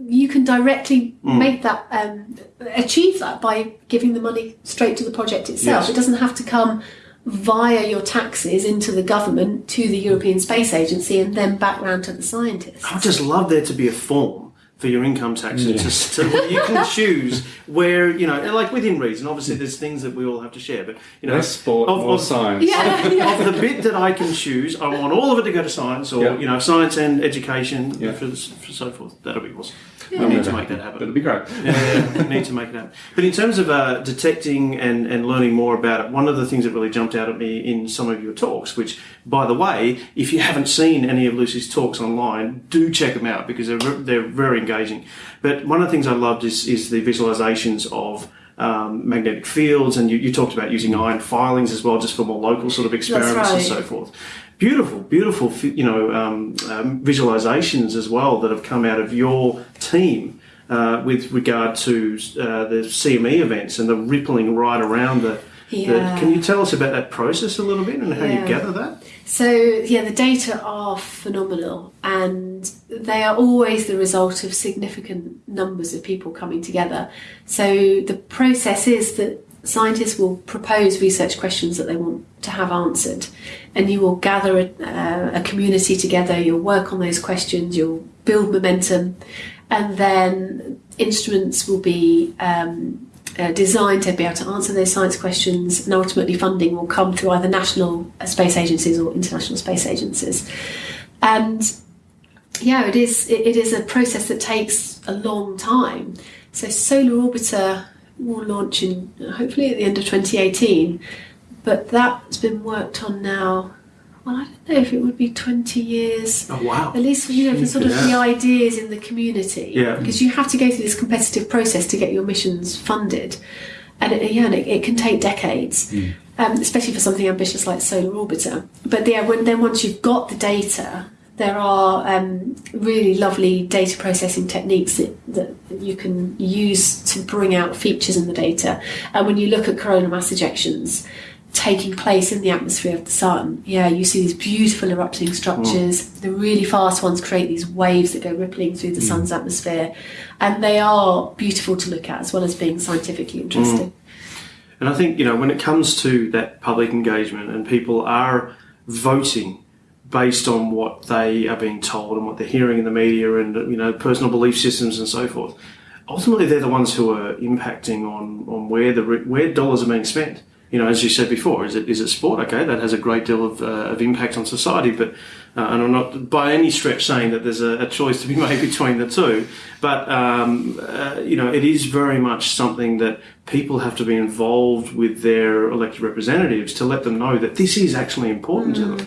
you can directly make that um, achieve that by giving the money straight to the project itself. Yes. It doesn't have to come via your taxes into the government to the European Space Agency and then back round to the scientists. I'd just love there to be a form for your income tax. It's just to, you can choose where you know, like within reason. Obviously, there's things that we all have to share, but you know, Less sport, of- more of- science. Yeah, yeah. of the bit that I can choose, I want all of it to go to science, or Yeah. you know, science and education Yeah. for, for so forth. That'll be awesome. I'll We need to make that That'd happen. be great. Yeah, we need to make it happen. But in terms of uh, detecting and, and learning more about it, one of the things that really jumped out at me in some of your talks, which, by the way, if you haven't seen any of Lucy's talks online, do check them out because they're, ve- they're very engaging. But one of the things I loved is, is the visualizations of um, magnetic fields, and you, you talked about using iron filings as well, just for more local sort of experiments and so forth. Beautiful, beautiful, you know, um, um, visualizations as well that have come out of your team uh, with regard to uh, the CME events and the rippling right around the. the- Yeah. can you tell us about that process a little bit and how you gather that? So yeah, the data are phenomenal, and they are always the result of significant numbers of people coming together. So the process is that scientists will propose research questions that they want to have answered, and you will gather a, uh, a community together. You'll work on those questions. You'll build momentum, and then instruments will be. Um, uh, designed to be able to answer those science questions, and ultimately funding will come through either national uh, space agencies or international space agencies. And yeah, it is it, it is a process that takes a long time. So Solar Orbiter will launch in hopefully at the end of 2018, but that's been worked on now. Well, I don't know if it would be 20 years Oh wow! at least you know for sort of Yeah. the ideas in the community Yeah. because you have to go through this competitive process to get your missions funded and it, yeah and it, it can take decades um, especially for something ambitious like solar orbiter but yeah when then once you've got the data there are um, really lovely data processing techniques that, that you can use to bring out features in the data and when you look at coronal mass ejections taking place in the atmosphere of the sun. Yeah, you see these beautiful erupting structures. Mm. The really fast ones create these waves that go rippling through the mm. sun's atmosphere, and they are beautiful to look at as well as being scientifically interesting. Mm. And I think, you know, when it comes to that public engagement and people are voting based on what they are being told and what they're hearing in the media and, you know, personal belief systems and so forth, ultimately they're the ones who are impacting on, on where the where dollars are being spent. You know, as you said before, is it is it sport? Okay, that has a great deal of, uh, of impact on society, but uh, and I'm not by any stretch saying that there's a, a choice to be made between the two, but um, uh, you know, it is very much something that people have to be involved with their elected representatives to let them know that this is actually important to them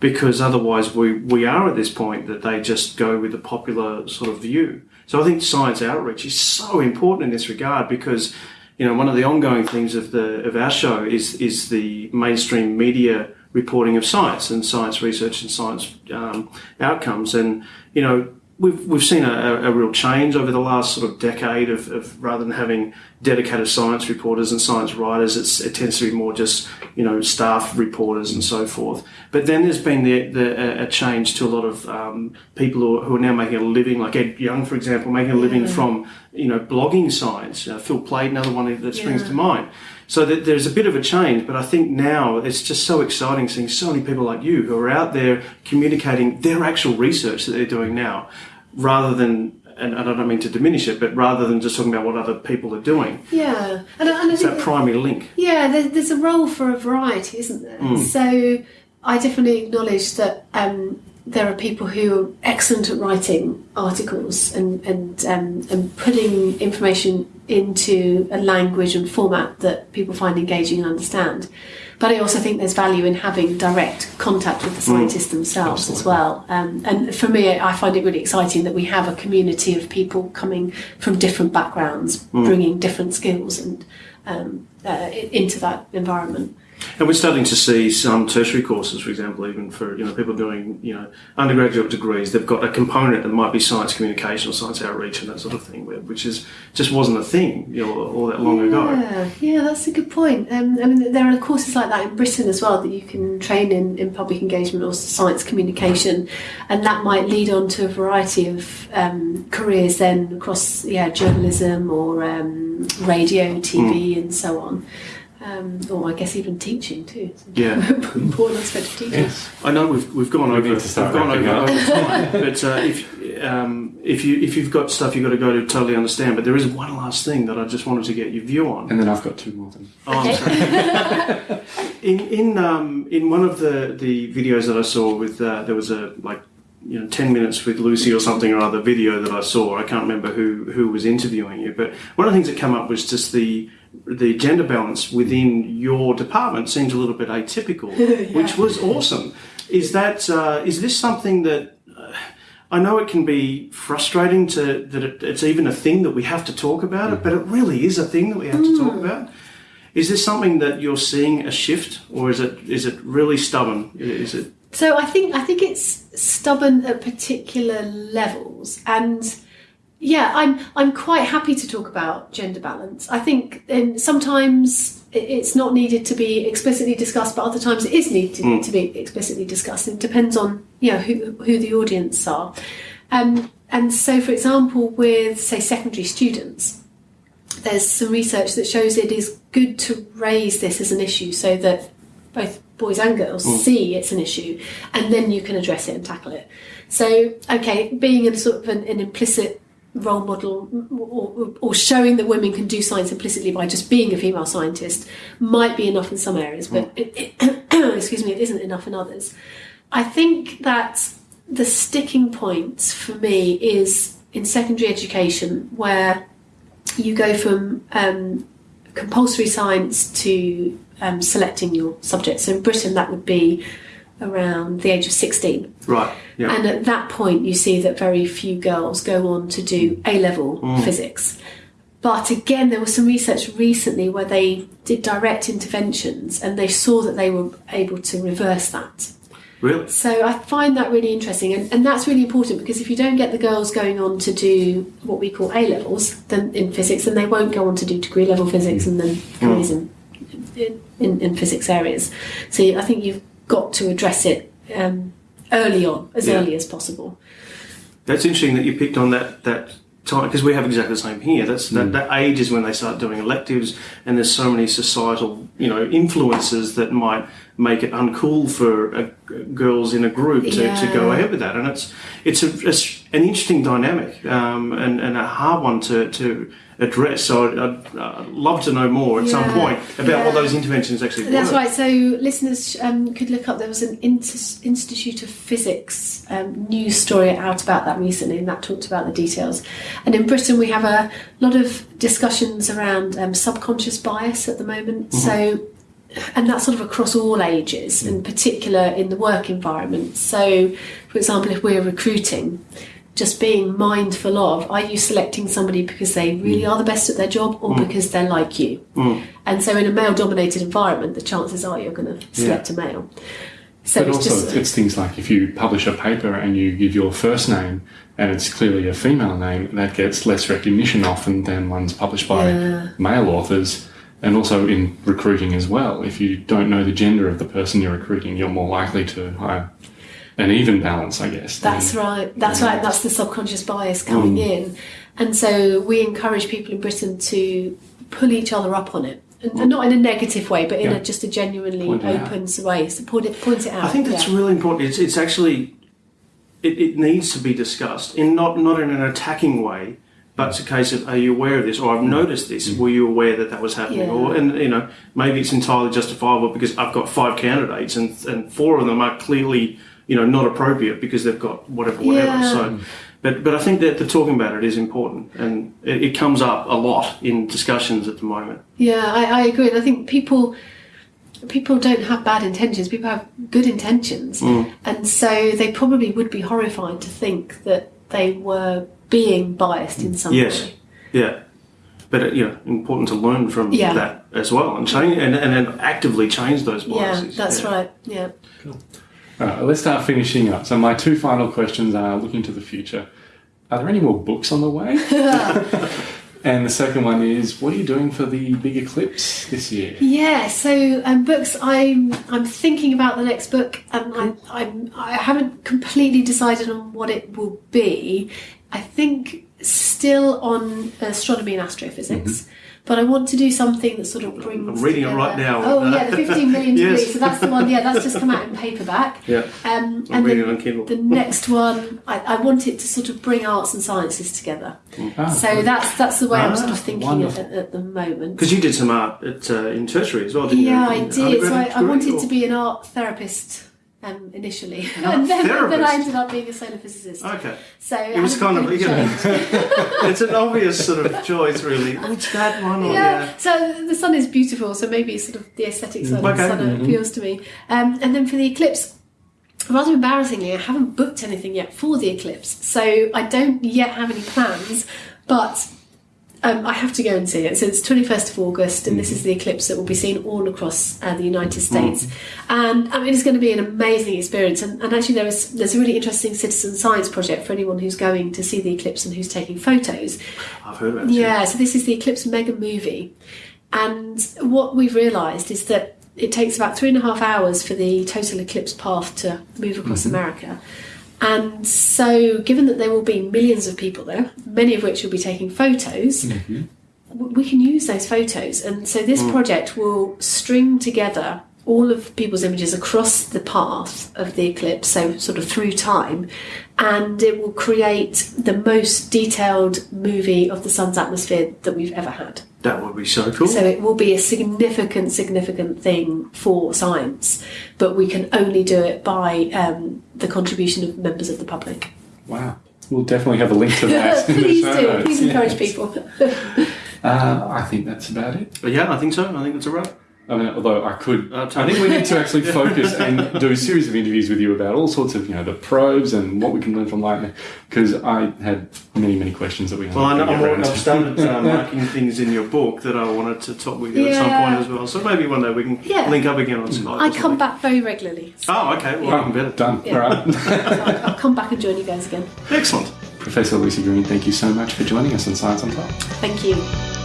because otherwise we, we are at this point that they just go with the popular sort of view. So I think science outreach is so important in this regard because you know one of the ongoing things of the of our show is is the mainstream media reporting of science and science research and science um, outcomes and you know we've we've seen a, a real change over the last sort of decade of, of rather than having dedicated science reporters and science writers, it's, it tends to be more just you know staff reporters and so forth. But then there's been the, the a change to a lot of um, people who, are- who are now making a living, like Ed Yong, for example, making a living from you know blogging science. Uh, Phil Plait, another one that springs Yeah. to mind. So that there's a bit of a change, but I think now it's just so exciting seeing so many people like you who are out there communicating their actual research that they're doing now, rather than, and I don't mean to diminish it, but rather than just talking about what other people are doing. Yeah, and, and I It's think that primary link. Yeah, there, there's a role for a variety, isn't there? So I definitely acknowledge that um, there are people who are excellent at writing articles and and um, and putting information into a language and format that people find engaging and understand. But I also think there's value in having direct contact with the scientists themselves as well. Um, and for me, I find it really exciting that we have a community of people coming from different backgrounds, bringing different skills and um, uh, into that environment. And we're starting to see some tertiary courses, for example, even for you know people doing you know undergraduate degrees, they've got a component that might be science communication or science outreach and that sort of thing, which is just wasn't a thing you know all that long ago. Yeah, yeah, that's a good point. Um, I mean, there are courses like that in Britain as well that you can train in, in public engagement or science communication, and that might lead on to a variety of um, careers then across yeah journalism or um, radio, TV, Hmm. and so on. Um, or I guess even teaching too. It's an Yeah. important aspect of teaching. Yes. I know we've, we've gone We over need we've gone over, over time, but uh, if um, if you if you've got stuff you've got to go to totally understand. But there is one last thing that I just wanted to get your view on. And then I've got two more things. Oh, I'm sorry. in in um, in one of the, the videos that I saw with uh, there was a like you know ten minutes with Lucy or something or other video that I saw. I can't remember who who was interviewing you, but one of the things that came up was just the the gender balance within your department seems a little bit atypical, which was awesome. Is that uh, is this something that uh, I know it can be frustrating to that it, it's even a thing that we have to talk about it, but it really is a thing that we have to talk about. Is this something that you're seeing a shift, or is it is it really stubborn? Is it So I think I think it's stubborn at particular levels, and yeah, I'm I'm quite happy to talk about gender balance. I think um, sometimes it's not needed to be explicitly discussed, but other times it is needed to, to be explicitly discussed. It depends on you know who who the audience are, um, and so for example, with say secondary students, there's some research that shows it is good to raise this as an issue so that both boys and girls see it's an issue and then you can address it and tackle it. So, okay, being in sort of an, an implicit role model or, or showing that women can do science implicitly by just being a female scientist might be enough in some areas, but it, it, excuse me, it isn't enough in others. I think that the sticking point for me is in secondary education where you go from um, compulsory science to um, selecting your subject. So in Britain, that would be around the age of 16. right? Yeah. And at that point, you see that very few girls go on to do A level mm. physics. But again, there was some research recently where they did direct interventions and they saw that they were able to reverse that. really? So I find that really interesting, and, and that's really important because if you don't get the girls going on to do what we call A levels then in physics, then they won't go on to do degree level physics and then mm. in, in, in, in physics areas. So I think you've got to address it um, early on, as Yeah. early as possible. That's interesting that you picked on that that time because we have exactly the same here. That's that, that age is when they start doing electives, and there's so many societal you know influences that might make it uncool for uh, girls in a group to, to go ahead with that. And it's it's, a, it's an interesting dynamic um, and, and a hard one to, to address. So I'd, I'd, love to know more at some point about what those interventions actually That's right. So listeners um, could look up. There was an Inter- Institute of Physics um, news story out about that recently, and that talked about the details. And in Britain, we have a lot of discussions around um, subconscious bias at the moment. So. And that's sort of across all ages, in mm. particular in the work environment. So, for example, if we're recruiting, just being mindful of are you selecting somebody because they really mm. are the best at their job or mm. because they're like you? And so, in a male dominated environment, the chances are you're going to select a male. So, But it's also, just. it's things like if you publish a paper and you give your first name and it's clearly a female name, that gets less recognition often than ones published by Yeah. male authors. And also in recruiting as well. If you don't know the gender of the person you're recruiting, you're more likely to hire an even balance, I guess. than- That's right. That's right. That's the subconscious bias coming mm. in, and so we encourage people in Britain to pull each other up on it, and, and not in a negative way, but in Yeah. a, just a genuinely Point open way. So point it, point it out. I think that's yeah. really important. It's, it's actually it, it needs to be discussed in not not in an attacking way, but it's a case of are you aware of this or I've noticed this. Were you aware that that was happening? Yeah. Or and you know maybe it's entirely justifiable because I've got five candidates and and four of them are clearly you know not appropriate because they've got whatever whatever. Yeah. So. But, but I think that the talking about it is important, and it, it comes up a lot in discussions at the moment. Yeah, I, I agree, and I think people people don't have bad intentions. People have good intentions, Mm. and so they probably would be horrified to think that they were being biased in some Yes, way. yeah, but uh, you know, important to learn from Yeah. that as well, and change and, and then actively change those biases. Yeah, biases. that's Yeah. right. Yeah. All right, let's start finishing up. So my two final questions are looking to the future. Are there any more books on the way? and the second one is, what are you doing for the big eclipse this year? Yeah, so um, books. I'm I'm thinking about the next book, and I, I'm I haven't completely decided on what it will be. I think still on astronomy and astrophysics, but I want to do something that sort of brings. I'm reading it right now. Oh yeah, the 15 million Yes. So that's the one. Yeah, that's just come out in paperback. Yeah. Um, I'm and reading the, it on Kindle. the next one, I, I want it to sort of bring arts and sciences together. Ah, So that's that's the way I'm sort Ah, of thinking at, at, at the moment. Because you did some art at, uh, in tertiary as well, didn't you? Yeah, I did. So I, I wanted degree, to be an art therapist um, initially, and then, then I ended up being a solar physicist. Okay. So It was kind of, you know, it's an obvious sort of choice, really. Which that one? Or, yeah. yeah. So the sun is beautiful. So maybe sort of the aesthetic side Okay. of the sun appeals to me. Um, and then for the eclipse. Rather embarrassingly, I haven't booked anything yet for the eclipse, so I don't yet have any plans. But um, I have to go and see it. So it's 21st of August, and this is the eclipse that will be seen all across uh, the United States. And I mean, it's going to be an amazing experience. And, and actually, there is there's a really interesting citizen science project for anyone who's going to see the eclipse and who's taking photos. I've heard about it. Yeah, so this is the Eclipse Mega Movie. And what we've realised is that it takes about three and a half hours for the total eclipse path to move across America. And so, given that there will be millions of people there, many of which will be taking photos, mm-hmm. w- we can use those photos. And so, this mm. project will string together all of people's images across the path of the eclipse, so sort of through time, and it will create the most detailed movie of the sun's atmosphere that we've ever had. That would be so cool. So it will be a significant, significant thing for science, but we can only do it by um, the contribution of members of the public. Wow. We'll definitely have a link to that. please do. Please yeah. encourage people. Uh, I think that's about it. But yeah, I think so. I think that's a wrap. I mean, although I could, Uh, I think we need to actually focus and do a series of interviews with you about all sorts of, you know, the probes and what we can learn from lightning. Because I had many, many questions that we Well, I know, haven't I'm, got al- around I've started uh, marking things in your book that I wanted to talk with you at some point as well. So maybe one day we can Yeah. link up again on Skype. I come something. back very regularly. So Oh, okay. Well, I'm better. Done. Yeah. All right. I'll, I'll come back and join you guys again. Excellent. Professor Lucy Green, thank you so much for joining us on Science on Top. Thank you.